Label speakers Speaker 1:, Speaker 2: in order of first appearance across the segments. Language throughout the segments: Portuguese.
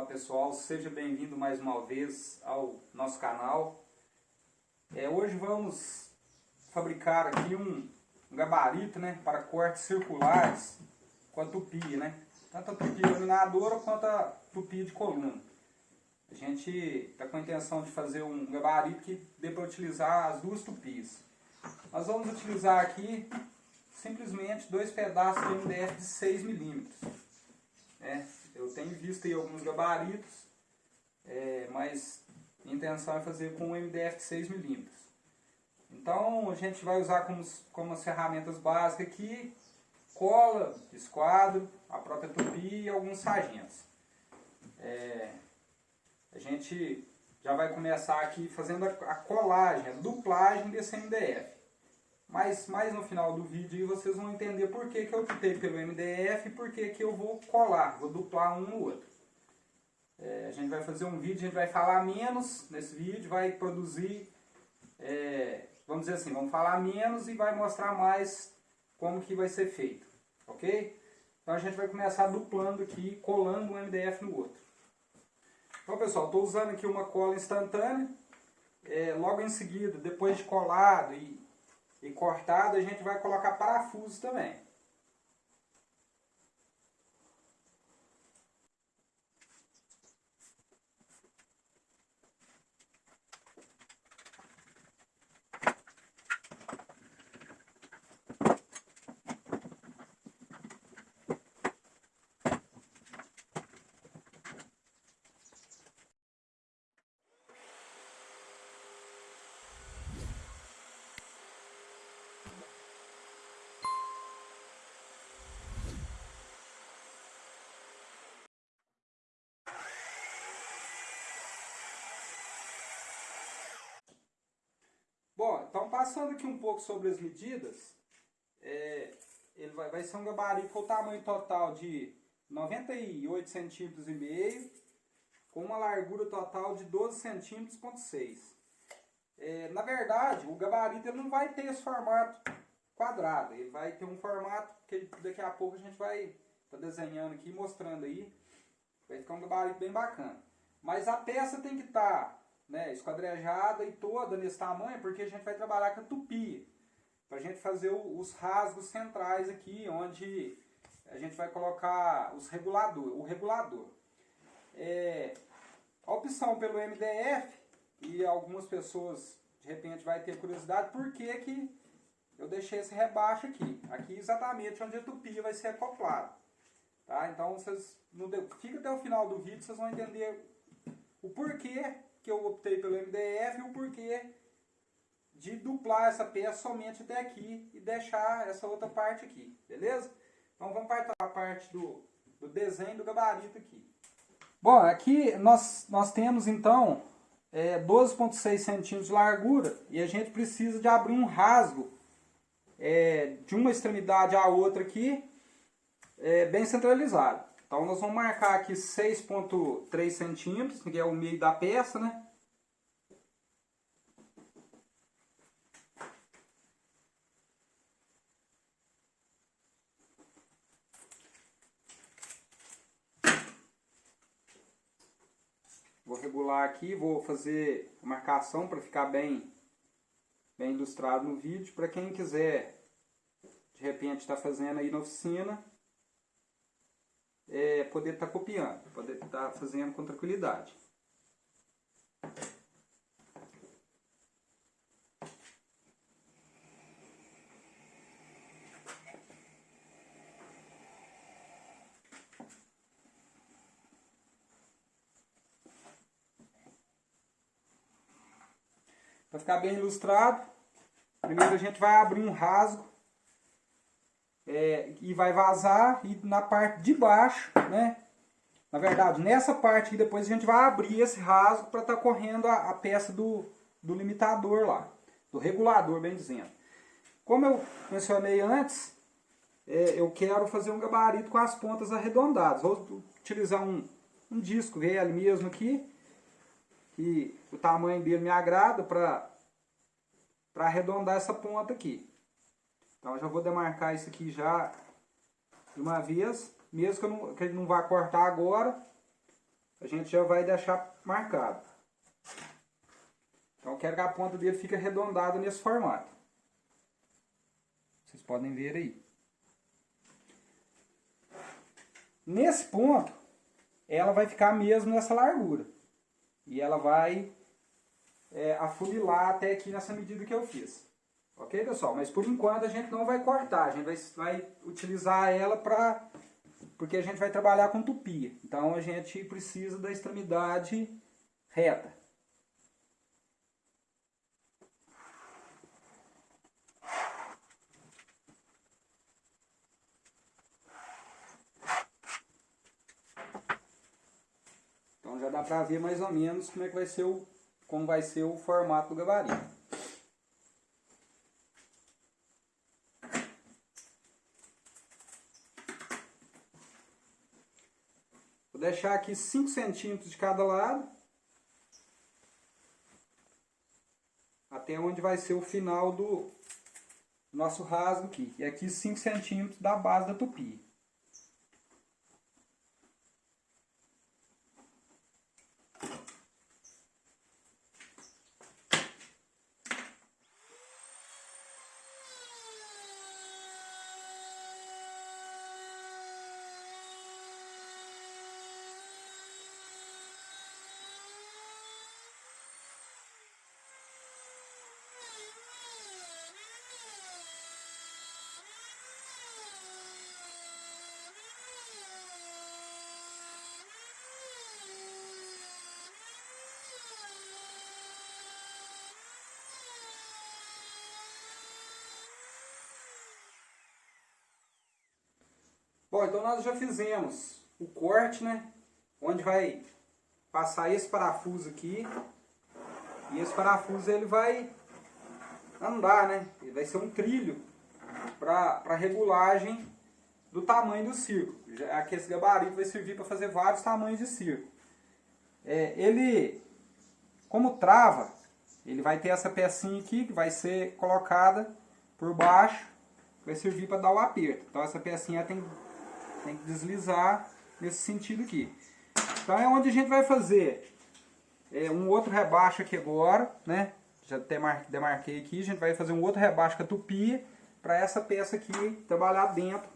Speaker 1: Olá pessoal, seja bem-vindo mais uma vez ao nosso canal. É, hoje vamos fabricar aqui um, gabarito né, para cortes circulares com a tupi, né? Tanto a tupi laminadora quanto a tupi de coluna. A gente está com a intenção de fazer um gabarito que dê para utilizar as duas tupis. Nós vamos utilizar aqui simplesmente dois pedaços de MDF de 6 milímetros. Né? Eu tenho visto aí alguns gabaritos, é, mas a intenção é fazer com um MDF de 6 milímetros. Então a gente vai usar como, como as ferramentas básicas aqui, cola, esquadro, a própria tupi e alguns sargentos. É, a gente já vai começar aqui fazendo a, a colagem, a duplagem desse MDF. Mas mais no final do vídeo vocês vão entender por que, que eu optei pelo MDF e por que, que eu vou colar, vou duplar um no outro. É, a gente vai fazer um vídeo, a gente vai falar menos nesse vídeo, vai produzir, é, vamos dizer assim, vamos falar menos e vai mostrar mais como que vai ser feito, ok? Então a gente vai começar duplando aqui, colando um MDF no outro. Então pessoal, estou usando aqui uma cola instantânea, é, logo em seguida, depois de colado e e cortado, a gente vai colocar parafuso também. Bom, então passando aqui um pouco sobre as medidas, é, ele vai, vai ser um gabarito com o tamanho total de 98 centímetros e meio, com uma largura total de 12 centímetros ponto 6. É, na verdade, o gabarito ele não vai ter esse formato quadrado, ele vai ter um formato que daqui a pouco a gente vai tá desenhando aqui, mostrando aí, vai ficar um gabarito bem bacana. Mas a peça tem que estar tá né, esquadrejada e toda nesse tamanho, porque a gente vai trabalhar com a tupi. Para a gente fazer os rasgos centrais aqui, onde a gente vai colocar os regulador, o regulador. É, a opção pelo MDF, e algumas pessoas de repente vai ter curiosidade, por que, que eu deixei esse rebaixo aqui? Aqui exatamente onde a tupi vai ser acoplada. Tá? Então vocês, no, fica até o final do vídeo, vocês vão entender o porquê que eu optei pelo MDF o porquê de duplar essa peça somente até aqui e deixar essa outra parte aqui, beleza? Então vamos para a parte do, do desenho do gabarito aqui. Bom, aqui nós, nós temos então é, 12,6 centímetros de largura e a gente precisa de abrir um rasgo é, de uma extremidade à outra aqui, é, bem centralizado. Então nós vamos marcar aqui 6.3 centímetros, que é o meio da peça, né? Vou regular aqui, vou fazer a marcação para ficar bem, bem ilustrado no vídeo. Para quem quiser, de repente, estar tá fazendo aí na oficina, é, poder estar tá copiando, poder estar tá fazendo com tranquilidade. Para ficar bem ilustrado, primeiro a gente vai abrir um rasgo é, e vai vazar e na parte de baixo, né? Na verdade, nessa parte aqui depois a gente vai abrir esse rasgo para estar tá correndo a, a, peça do, do limitador lá, do regulador, bem dizendo. Como eu mencionei antes, é, eu quero fazer um gabarito com as pontas arredondadas. Vou utilizar um, um disco velho mesmo aqui, que o tamanho dele me agrada para arredondar essa ponta aqui. Então já vou demarcar isso aqui já de uma vez, mesmo que, não, que ele não vá cortar agora, a gente já vai deixar marcado. Então eu quero que a ponta dele fique arredondada nesse formato. Vocês podem ver aí. Nesse ponto, ela vai ficar mesmo nessa largura. E ela vai é, até aqui nessa medida que eu fiz. Ok, pessoal? Mas por enquanto a gente não vai cortar, a gente vai, vai utilizar ela para... Porque a gente vai trabalhar com tupia. Então a gente precisa da extremidade reta. Então já dá para ver mais ou menos como é que vai ser o, como vai ser o formato do gabarito. Vou deixar aqui 5 centímetros de cada lado. Até onde vai ser o final do nosso rasgo aqui. E aqui 5 centímetros da base da tupi. Bom, então nós já fizemos o corte, né? Onde vai passar esse parafuso aqui. E esse parafuso ele vai andar, né? Ele vai ser um trilho para regulagem do tamanho do circo. Aqui esse gabarito vai servir para fazer vários tamanhos de circo. É, ele, como trava, ele vai ter essa pecinha aqui que vai ser colocada por baixo, vai servir para dar o aperto. Então essa pecinha tem tem que deslizar nesse sentido aqui. Então é onde a gente vai fazer é, um outro rebaixo aqui agora, né? Já demarquei aqui, a gente vai fazer um outro rebaixo com a tupia para essa peça aqui trabalhar dentro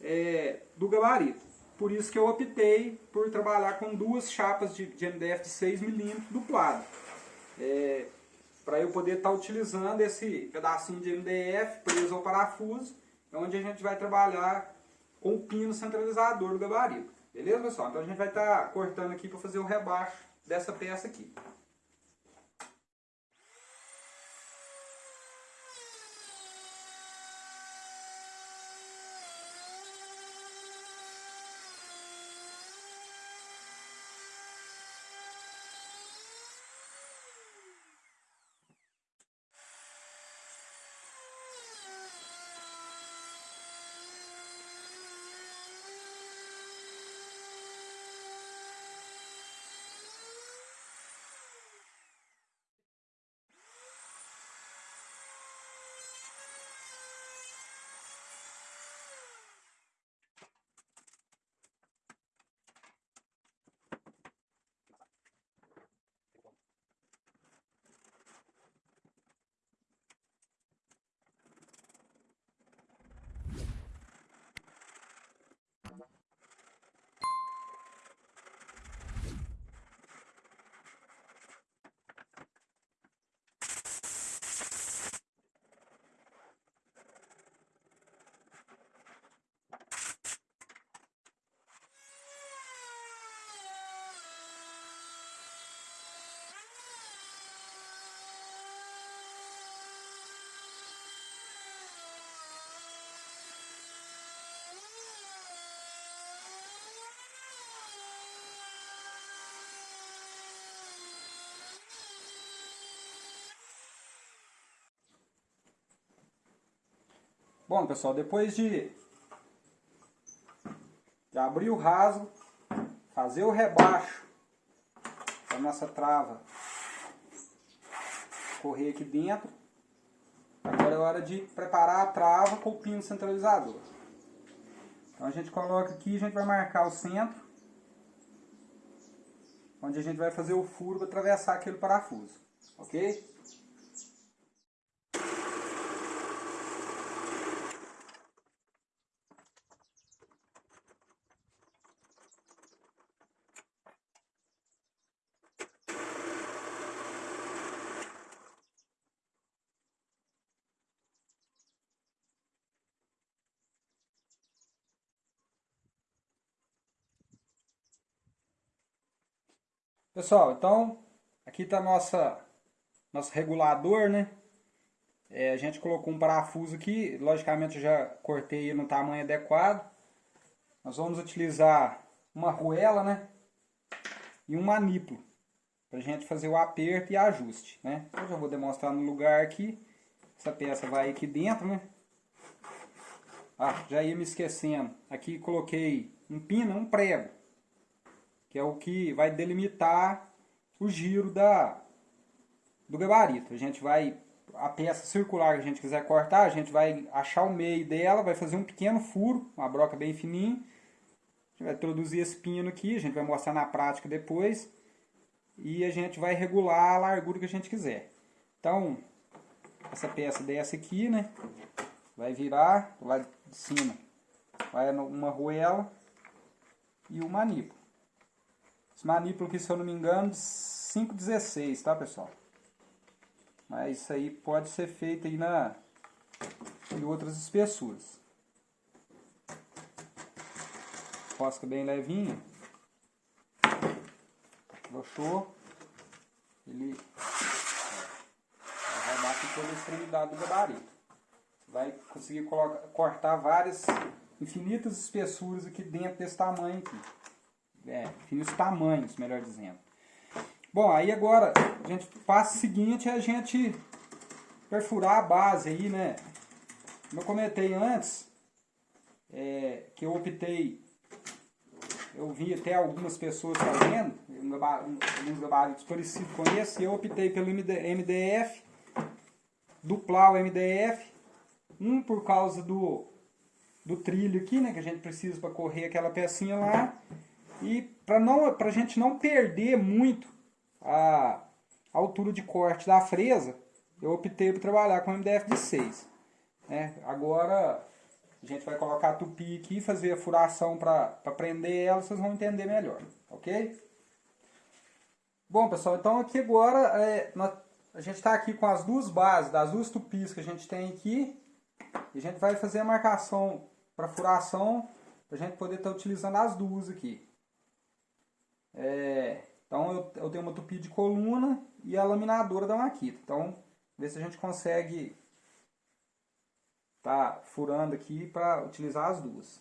Speaker 1: é, do gabarito. Por isso que eu optei por trabalhar com duas chapas de, de MDF de 6mm duplado. É, para eu poder estar tá utilizando esse pedacinho de MDF preso ao parafuso, onde a gente vai trabalhar com o pino centralizador do gabarito. Beleza, pessoal? Então a gente vai estar tá cortando aqui para fazer o rebaixo dessa peça aqui. Bom, pessoal, depois de, de abrir o rasgo, fazer o rebaixo da nossa trava correr aqui dentro, agora é hora de preparar a trava com o pino centralizador. Então a gente coloca aqui, a gente vai marcar o centro. onde a gente vai fazer o furo para atravessar aquele parafuso, ok? Pessoal, então aqui está nossa nosso regulador, né? É, a gente colocou um parafuso aqui, logicamente eu já cortei no tamanho adequado. Nós vamos utilizar uma arruela, né? E um manípulo para a gente fazer o aperto e ajuste, né? Eu já vou demonstrar no lugar aqui. Essa peça vai aqui dentro, né? Ah, já ia me esquecendo. Aqui coloquei um pino, um prego que é o que vai delimitar o giro da, do gabarito. A gente vai, a peça circular que a gente quiser cortar, a gente vai achar o meio dela, vai fazer um pequeno furo, uma broca bem fininha. A gente vai introduzir esse pino aqui, a gente vai mostrar na prática depois. E a gente vai regular a largura que a gente quiser. Então, essa peça desce aqui, né? Vai virar, lá de cima vai uma arruela e o manípulo. Esse manípulo aqui, se eu não me engano, de 5,16, tá pessoal? Mas isso aí pode ser feito aí na, em outras espessuras. Rosca bem levinha. Broxou. Ele vai dar aqui toda a extremidade do gabarito. Vai conseguir colocar, cortar várias infinitas espessuras aqui dentro desse tamanho aqui é, os tamanhos, melhor dizendo. Bom, aí agora, a gente, o passo seguinte é a gente perfurar a base aí, né? Como eu comentei antes, é, que eu optei, eu vi até algumas pessoas fazendo, alguns gabaritos parecidos com esse, eu optei pelo MDF, duplar o MDF, um por causa do, do trilho aqui, né, que a gente precisa para correr aquela pecinha lá, e para a gente não perder muito a altura de corte da fresa, eu optei por trabalhar com MDF de 6. Né? Agora a gente vai colocar a tupi aqui, fazer a furação para prender ela, vocês vão entender melhor, ok? Bom pessoal, então aqui agora é, a gente está aqui com as duas bases, das duas tupis que a gente tem aqui, e a gente vai fazer a marcação para furação, para a gente poder estar tá utilizando as duas aqui. É, então eu, eu tenho uma tupi de coluna e a laminadora da maquita. Então, ver se a gente consegue tá furando aqui para utilizar as duas.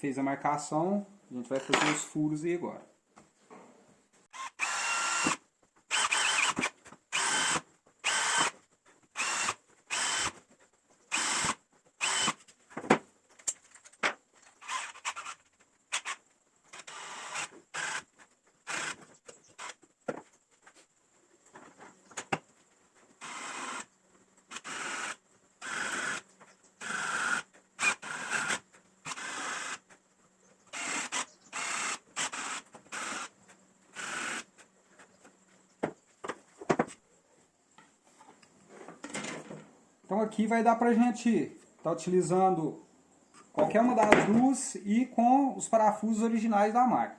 Speaker 1: Fez a marcação, a gente vai fazer os furos aí agora. Então aqui vai dar pra gente estar tá utilizando qualquer uma das duas e com os parafusos originais da marca.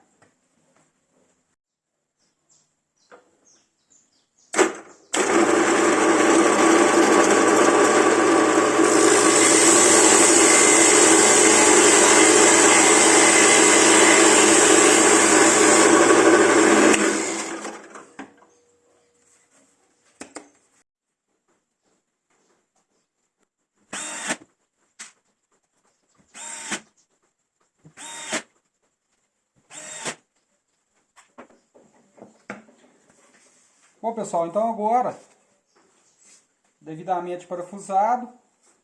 Speaker 1: Bom pessoal, então agora, devidamente parafusado,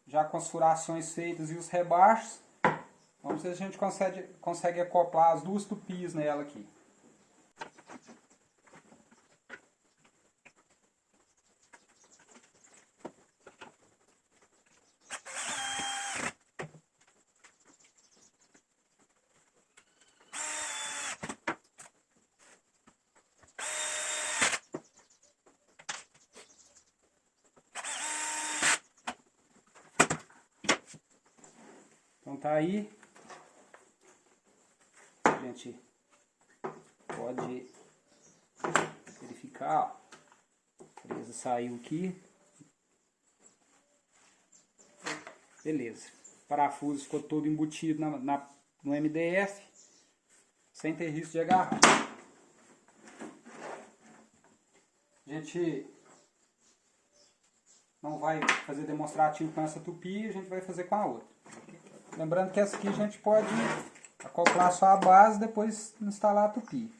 Speaker 1: já com as furações feitas e os rebaixos, Vamos ver se a gente consegue, consegue acoplar as duas tupis nela aqui. Então tá aí. A gente pode verificar, ó. Saiu aqui. Beleza. O parafuso ficou todo embutido na, na, no MDF. Sem ter risco de agarrar. A gente não vai fazer demonstrativo com essa tupi, a gente vai fazer com a outra. Lembrando que essa aqui a gente pode acoplar só a base depois instalar a tupi.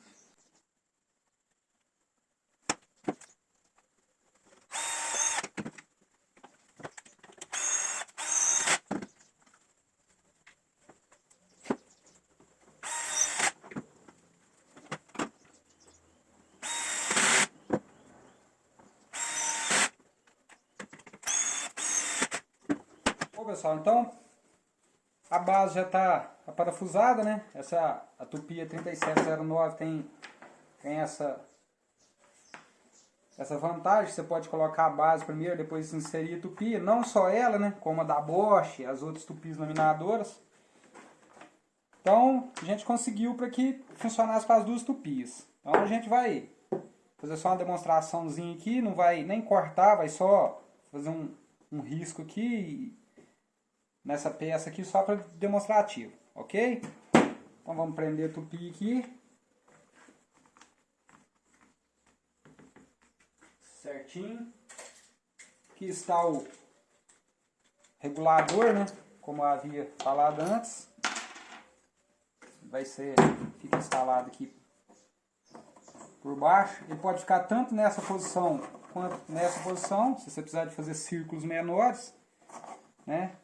Speaker 1: Pessoal, então a base já está parafusada, né? Essa a Tupia 3709 tem, tem essa, essa vantagem. Você pode colocar a base primeiro, depois inserir a Tupia. Não só ela, né? Como a da Bosch, as outras Tupis laminadoras. Então, a gente conseguiu para que funcionasse para as duas Tupis. Então, a gente vai fazer só uma demonstraçãozinha aqui. Não vai nem cortar, vai só fazer um, um risco aqui nessa peça aqui só para demonstrativo, ok? Então vamos prender tupi aqui. Certinho. Aqui está o regulador, né? Como eu havia falado antes. Vai ser, fica instalado aqui por baixo. Ele pode ficar tanto nessa posição quanto nessa posição, se você precisar de fazer círculos menores, né?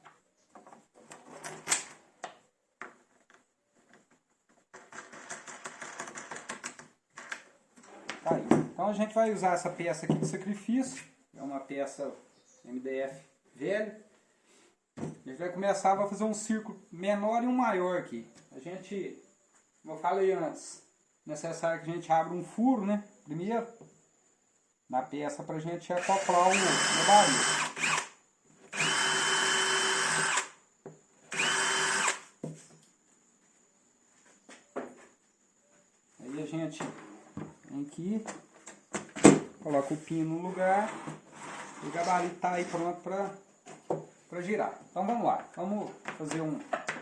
Speaker 1: Tá aí. Então a gente vai usar essa peça aqui de sacrifício, é uma peça MDF velha. A gente vai começar a fazer um círculo menor e um maior aqui. A gente, como eu falei antes, necessário que a gente abra um furo, né? Primeiro, na peça para a gente acoplar o gabarito. Aí a gente vem aqui, o pino no lugar o gabarito está aí pronto para girar. Então vamos lá, vamos fazer um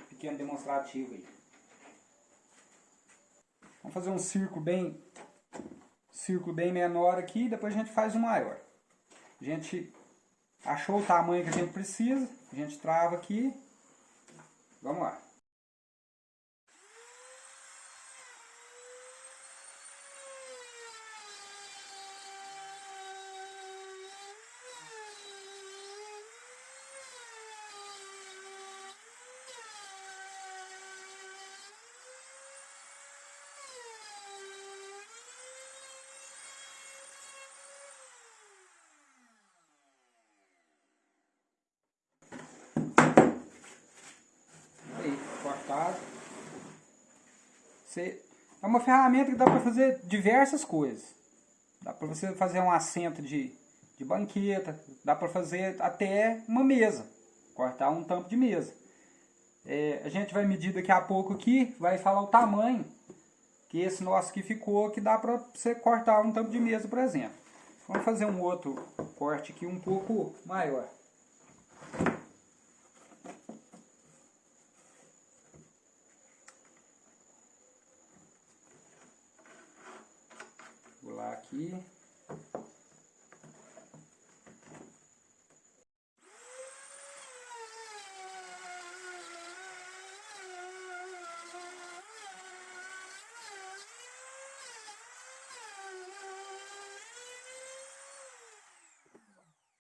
Speaker 1: pequeno demonstrativo aí. Vamos fazer um círculo bem, círculo bem menor aqui, depois a gente faz um maior. A gente achou o tamanho que a gente precisa, a gente trava aqui, vamos lá. cortado. Você, é uma ferramenta que dá para fazer diversas coisas. Dá para você fazer um assento de, de banqueta, dá para fazer até uma mesa, cortar um tampo de mesa. É, a gente vai medir daqui a pouco aqui, vai falar o tamanho que esse nosso aqui ficou, que dá para você cortar um tampo de mesa, por exemplo. Vamos fazer um outro corte aqui um pouco maior. Aqui.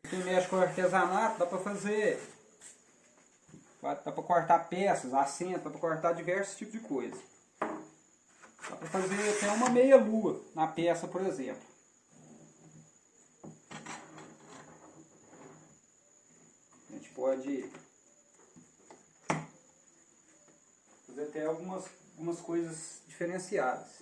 Speaker 1: Quem mexe com artesanato dá para fazer Dá para cortar peças, assento, dá para cortar diversos tipos de coisa. Para fazer até uma meia lua na peça, por exemplo. A gente pode fazer até algumas, algumas coisas diferenciadas.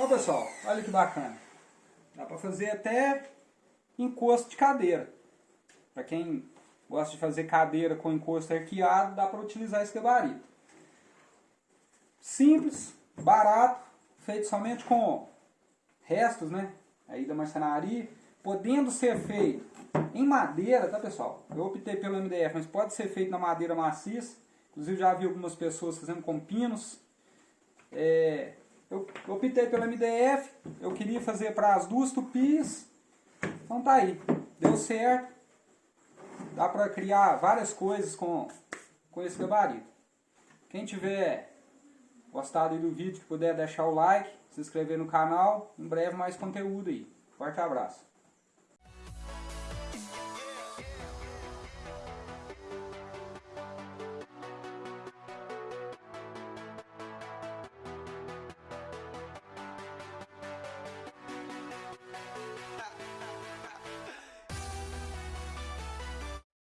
Speaker 1: Ó pessoal, olha que bacana. Dá para fazer até encosto de cadeira. Para quem gosta de fazer cadeira com encosto arqueado, dá para utilizar esse gabarito. Simples, barato, feito somente com restos, né? Aí da marcenaria, podendo ser feito em madeira, tá pessoal? Eu optei pelo MDF, mas pode ser feito na madeira maciça. Inclusive já vi algumas pessoas fazendo com pinos. É, eu optei pelo MDF, eu queria fazer para as duas tupis, então tá aí, deu certo. Dá para criar várias coisas com, com esse gabarito. Quem tiver gostado do vídeo, puder deixar o like, se inscrever no canal, em breve mais conteúdo aí. Forte abraço.